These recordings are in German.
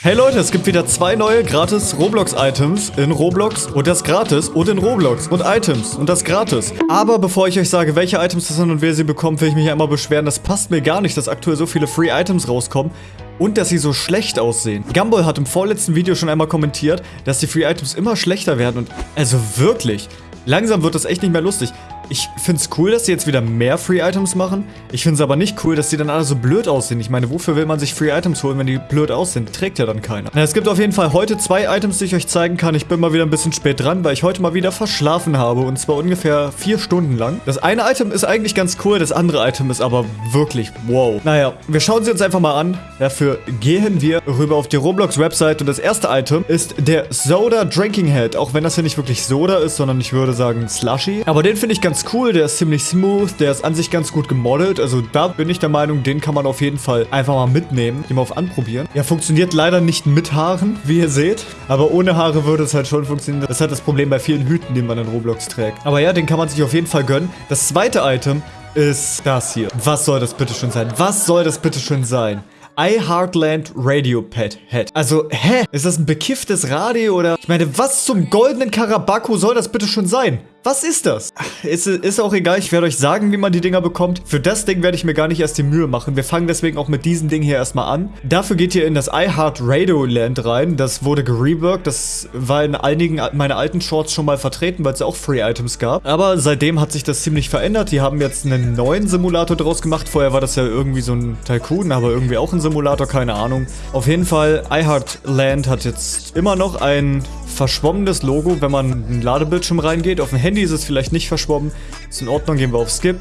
Hey Leute, es gibt wieder zwei neue gratis Roblox-Items in Roblox und das gratis und in Roblox und Items und das gratis. Aber bevor ich euch sage, welche Items das sind und wer sie bekommt, will ich mich einmal beschweren. Das passt mir gar nicht, dass aktuell so viele Free Items rauskommen und dass sie so schlecht aussehen. Gumball hat im vorletzten Video schon einmal kommentiert, dass die Free Items immer schlechter werden und also wirklich, langsam wird das echt nicht mehr lustig. Ich finde es cool, dass sie jetzt wieder mehr Free Items machen. Ich finde es aber nicht cool, dass die dann alle so blöd aussehen. Ich meine, wofür will man sich Free Items holen, wenn die blöd aussehen? Trägt ja dann keiner. Na, es gibt auf jeden Fall heute zwei Items, die ich euch zeigen kann. Ich bin mal wieder ein bisschen spät dran, weil ich heute mal wieder verschlafen habe. Und zwar ungefähr vier Stunden lang. Das eine Item ist eigentlich ganz cool, das andere Item ist aber wirklich wow. Naja, wir schauen sie uns einfach mal an. Dafür gehen wir rüber auf die Roblox-Website. Und das erste Item ist der Soda Drinking Head. Auch wenn das hier nicht wirklich Soda ist, sondern ich würde sagen Slushy. Aber den finde ich ganz cool, der ist ziemlich smooth, der ist an sich ganz gut gemodelt. Also da bin ich der Meinung, den kann man auf jeden Fall einfach mal mitnehmen, den mal auf anprobieren. Ja, funktioniert leider nicht mit Haaren, wie ihr seht. Aber ohne Haare würde es halt schon funktionieren. Das ist halt das Problem bei vielen Hüten, die man in Roblox trägt. Aber ja, den kann man sich auf jeden Fall gönnen. Das zweite Item ist das hier. Was soll das bitte schon sein? Was soll das bitte schon sein? iHeartland Radio Pad Head. Also, hä? Ist das ein bekifftes Radio oder? Ich meine, was zum goldenen Karabako soll das bitte schon sein? Was ist das? Ist, ist auch egal, ich werde euch sagen, wie man die Dinger bekommt. Für das Ding werde ich mir gar nicht erst die Mühe machen. Wir fangen deswegen auch mit diesem Ding hier erstmal an. Dafür geht ihr in das iHeart Radio Land rein. Das wurde gereworked. Das war in einigen meiner alten Shorts schon mal vertreten, weil es auch Free Items gab. Aber seitdem hat sich das ziemlich verändert. Die haben jetzt einen neuen Simulator draus gemacht. Vorher war das ja irgendwie so ein Tycoon, aber irgendwie auch ein Simulator, keine Ahnung. Auf jeden Fall, iHeart Land hat jetzt immer noch ein verschwommenes Logo, wenn man in den Ladebildschirm reingeht. Auf dem Handy ist es vielleicht nicht verschwommen. Ist in Ordnung, gehen wir auf Skip.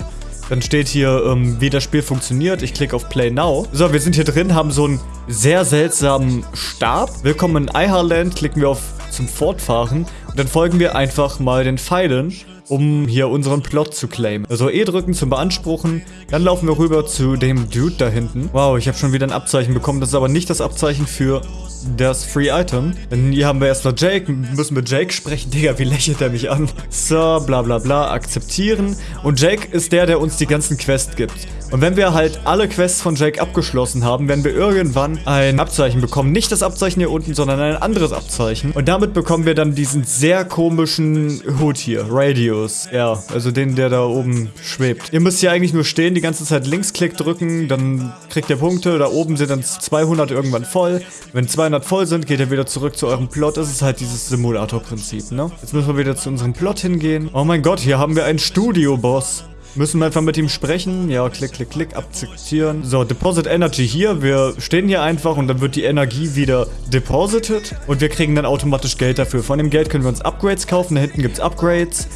Dann steht hier, ähm, wie das Spiel funktioniert. Ich klicke auf Play Now. So, wir sind hier drin, haben so einen sehr seltsamen Stab. Willkommen in Iharland. Klicken wir auf zum Fortfahren. Und dann folgen wir einfach mal den Pfeilen um hier unseren Plot zu claimen. Also E drücken zum Beanspruchen, dann laufen wir rüber zu dem Dude da hinten. Wow, ich habe schon wieder ein Abzeichen bekommen. Das ist aber nicht das Abzeichen für das Free Item. Denn hier haben wir erstmal Jake, müssen mit Jake sprechen. Digga, wie lächelt er mich an? So, bla bla bla, akzeptieren. Und Jake ist der, der uns die ganzen Quests gibt. Und wenn wir halt alle Quests von Jake abgeschlossen haben, werden wir irgendwann ein Abzeichen bekommen. Nicht das Abzeichen hier unten, sondern ein anderes Abzeichen. Und damit bekommen wir dann diesen sehr komischen Hut hier. Radius. Ja, also den, der da oben schwebt. Ihr müsst hier eigentlich nur stehen, die ganze Zeit Linksklick drücken, dann kriegt ihr Punkte. Da oben sind dann 200 irgendwann voll. Wenn 200 voll sind, geht ihr wieder zurück zu eurem Plot. Das ist halt dieses Simulator-Prinzip, ne? Jetzt müssen wir wieder zu unserem Plot hingehen. Oh mein Gott, hier haben wir einen Studio-Boss. Müssen wir einfach mit ihm sprechen. Ja, klick, klick, klick, akzeptieren. So, Deposit Energy hier. Wir stehen hier einfach und dann wird die Energie wieder deposited. Und wir kriegen dann automatisch Geld dafür. Von dem Geld können wir uns Upgrades kaufen. Da hinten gibt es Upgrades.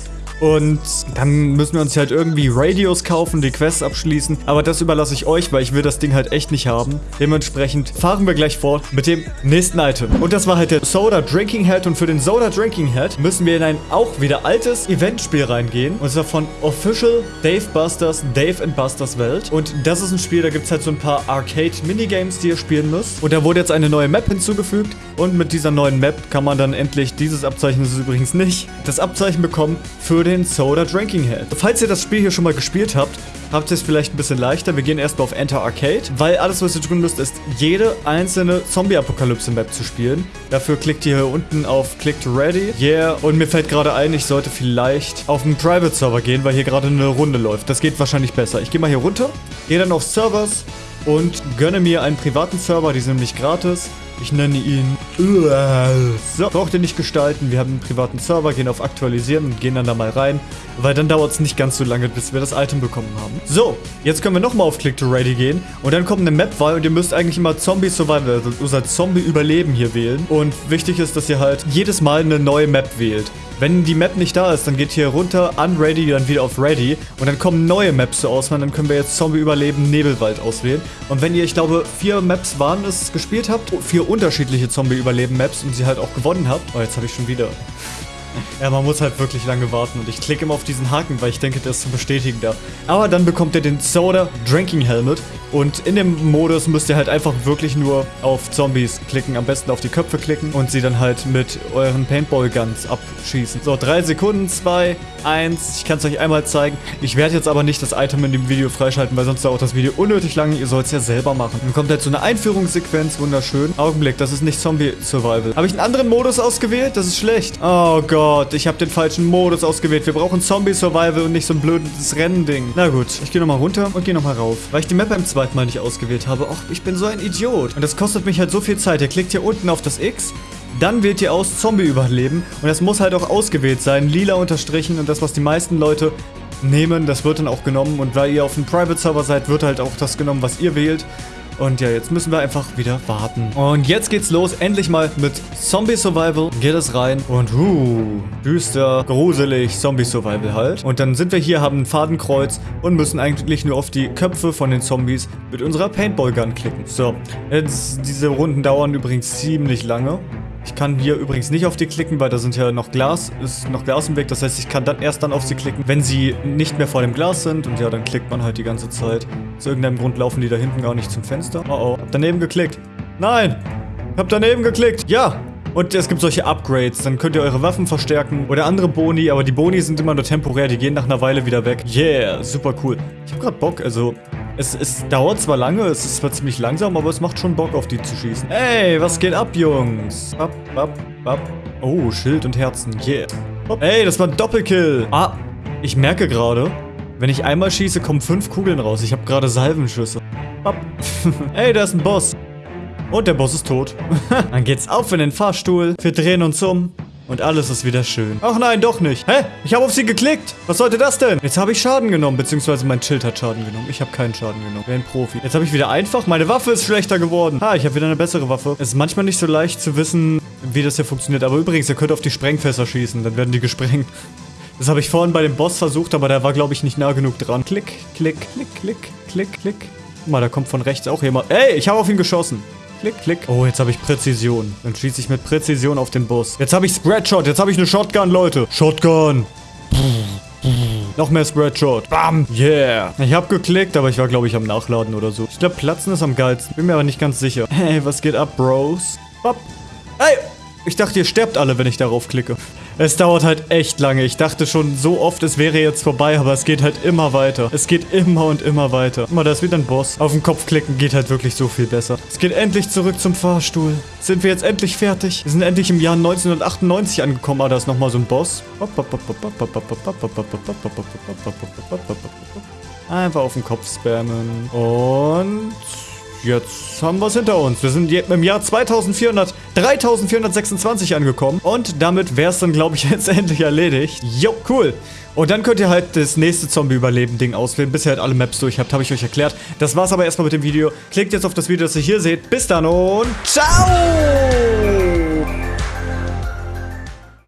Und dann müssen wir uns halt irgendwie Radios kaufen, die Quests abschließen. Aber das überlasse ich euch, weil ich will das Ding halt echt nicht haben. Dementsprechend fahren wir gleich fort mit dem nächsten Item. Und das war halt der Soda Drinking Head. Und für den Soda Drinking Head müssen wir in ein auch wieder altes Eventspiel reingehen. Und zwar von Official Dave Busters, Dave and Busters Welt. Und das ist ein Spiel, da gibt es halt so ein paar Arcade-Minigames, die ihr spielen müsst. Und da wurde jetzt eine neue Map hinzugefügt. Und mit dieser neuen Map kann man dann endlich, dieses Abzeichen ist es übrigens nicht, das Abzeichen bekommen für den den Soda Drinking Head. Falls ihr das Spiel hier schon mal gespielt habt, habt ihr es vielleicht ein bisschen leichter. Wir gehen erstmal auf Enter Arcade, weil alles, was ihr tun müsst, ist jede einzelne Zombie-Apokalypse-Map zu spielen. Dafür klickt ihr hier unten auf Click to Ready. Yeah, und mir fällt gerade ein, ich sollte vielleicht auf einen Private-Server gehen, weil hier gerade eine Runde läuft. Das geht wahrscheinlich besser. Ich gehe mal hier runter, gehe dann auf Servers und gönne mir einen privaten Server, die sind nämlich gratis. Ich nenne ihn... So, braucht ihr nicht gestalten. Wir haben einen privaten Server, gehen auf Aktualisieren und gehen dann da mal rein. Weil dann dauert es nicht ganz so lange, bis wir das Item bekommen haben. So, jetzt können wir nochmal auf Click to Ready gehen. Und dann kommt eine Map-Wahl und ihr müsst eigentlich immer Zombie Survival, also unser Zombie-Überleben hier wählen. Und wichtig ist, dass ihr halt jedes Mal eine neue Map wählt. Wenn die Map nicht da ist, dann geht hier runter, unready, dann wieder auf ready. Und dann kommen neue Maps zur Auswahl. Dann können wir jetzt Zombie Überleben Nebelwald auswählen. Und wenn ihr, ich glaube, vier Maps waren es, gespielt habt, vier unterschiedliche Zombie Überleben Maps und sie halt auch gewonnen habt. Oh, jetzt habe ich schon wieder... Ja, man muss halt wirklich lange warten und ich klicke immer auf diesen Haken, weil ich denke, der ist zu bestätigen da. Aber dann bekommt ihr den Soda Drinking Helmet Und in dem Modus müsst ihr halt einfach wirklich nur auf Zombies klicken. Am besten auf die Köpfe klicken und sie dann halt mit euren Paintball-Guns abschießen. So, drei Sekunden, zwei, eins. Ich kann es euch einmal zeigen. Ich werde jetzt aber nicht das Item in dem Video freischalten, weil sonst dauert das Video unnötig lange. Ihr sollt es ja selber machen. Dann kommt halt so eine Einführungssequenz. Wunderschön. Augenblick, das ist nicht Zombie-Survival. Habe ich einen anderen Modus ausgewählt? Das ist schlecht. Oh Gott, ich habe den falschen Modus ausgewählt. Wir brauchen Zombie-Survival und nicht so ein blödes Rennding. Na gut, ich gehe nochmal runter und gehe nochmal rauf. Weil ich die Map beim zweiten Mal nicht ausgewählt habe. Och, ich bin so ein Idiot. Und das kostet mich halt so viel Zeit. Ihr klickt hier unten auf das X. Dann wählt ihr aus Zombie überleben. Und das muss halt auch ausgewählt sein. Lila unterstrichen. Und das, was die meisten Leute nehmen, das wird dann auch genommen. Und weil ihr auf einem Private-Server seid, wird halt auch das genommen, was ihr wählt. Und ja, jetzt müssen wir einfach wieder warten. Und jetzt geht's los, endlich mal mit Zombie Survival. Geht es rein. Und uh, düster, gruselig, Zombie Survival halt. Und dann sind wir hier, haben ein Fadenkreuz und müssen eigentlich nur auf die Köpfe von den Zombies mit unserer Paintball Gun klicken. So, jetzt, diese Runden dauern übrigens ziemlich lange. Ich kann hier übrigens nicht auf die klicken, weil da sind ja noch Glas, ist noch Glas im Weg. Das heißt, ich kann dann erst dann auf sie klicken, wenn sie nicht mehr vor dem Glas sind. Und ja, dann klickt man halt die ganze Zeit. Aus irgendeinem Grund laufen die da hinten gar nicht zum Fenster. Oh oh, hab daneben geklickt. Nein! Hab daneben geklickt. Ja! Und es gibt solche Upgrades, dann könnt ihr eure Waffen verstärken oder andere Boni, aber die Boni sind immer nur temporär, die gehen nach einer Weile wieder weg. Yeah, super cool. Ich hab grad Bock, also es, es, dauert zwar lange, es ist zwar ziemlich langsam, aber es macht schon Bock, auf die zu schießen. Hey, was geht ab, Jungs? Bap, bap, bap. Oh, Schild und Herzen. Yeah. Hey, das war ein Doppelkill. Ah, ich merke gerade, wenn ich einmal schieße, kommen fünf Kugeln raus. Ich habe gerade Salvenschüsse. Bap. hey, da ist ein Boss. Und der Boss ist tot. Dann geht's auf in den Fahrstuhl. Wir drehen uns um. Und alles ist wieder schön. Ach nein, doch nicht. Hä? Ich habe auf sie geklickt. Was sollte das denn? Jetzt habe ich Schaden genommen, beziehungsweise mein Schild hat Schaden genommen. Ich habe keinen Schaden genommen. Wer ein Profi. Jetzt habe ich wieder einfach. Meine Waffe ist schlechter geworden. Ha, ich habe wieder eine bessere Waffe. Es ist manchmal nicht so leicht zu wissen, wie das hier funktioniert. Aber übrigens, ihr könnt auf die Sprengfässer schießen. Dann werden die gesprengt. Das habe ich vorhin bei dem Boss versucht, aber der war, glaube ich, nicht nah genug dran. Klick, klick, klick, klick, klick, klick. Guck mal, da kommt von rechts auch jemand. Ey, ich habe auf ihn geschossen. Klick, klick. Oh, jetzt habe ich Präzision. Dann schieße ich mit Präzision auf den Boss. Jetzt habe ich Spreadshot. Jetzt habe ich eine Shotgun, Leute. Shotgun. Noch mehr Spreadshot. Bam. Yeah. Ich habe geklickt, aber ich war, glaube ich, am Nachladen oder so. Ich glaube, Platzen ist am geilsten. Bin mir aber nicht ganz sicher. Hey, was geht ab, Bros? Bap. Hey. Ich dachte, ihr sterbt alle, wenn ich darauf klicke. Es dauert halt echt lange. Ich dachte schon so oft, es wäre jetzt vorbei, aber es geht halt immer weiter. Es geht immer und immer weiter. Guck mal, da ist wieder ein Boss. Auf den Kopf klicken geht halt wirklich so viel besser. Es geht endlich zurück zum Fahrstuhl. Sind wir jetzt endlich fertig? Wir sind endlich im Jahr 1998 angekommen. Ah, da ist nochmal so ein Boss. Einfach auf den Kopf spammen. Und... Jetzt haben wir es hinter uns. Wir sind im Jahr 2400, 3426 angekommen. Und damit wäre es dann, glaube ich, jetzt endlich erledigt. Jo, cool. Und dann könnt ihr halt das nächste Zombie-Überleben-Ding auswählen, bis ihr halt alle Maps durch habt, habe ich euch erklärt. Das war's aber erstmal mit dem Video. Klickt jetzt auf das Video, das ihr hier seht. Bis dann und ciao!